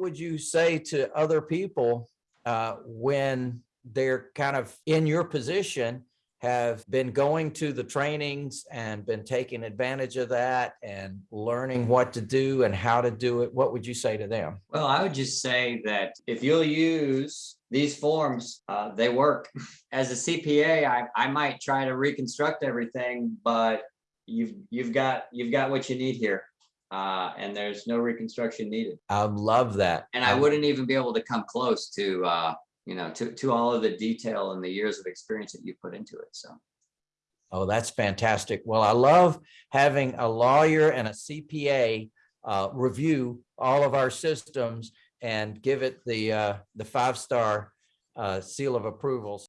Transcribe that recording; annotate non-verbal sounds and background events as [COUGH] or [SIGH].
would you say to other people uh, when they're kind of in your position, have been going to the trainings and been taking advantage of that and learning what to do and how to do it? What would you say to them? Well, I would just say that if you'll use these forms, uh, they work. [LAUGHS] As a CPA, I, I might try to reconstruct everything, but you've, you've got, you've got what you need here. Uh, and there's no reconstruction needed. I love that. And I wouldn't even be able to come close to, uh, you know, to, to all of the detail and the years of experience that you put into it. So. Oh, that's fantastic. Well, I love having a lawyer and a CPA uh, review all of our systems and give it the uh, the five star uh, seal of approvals.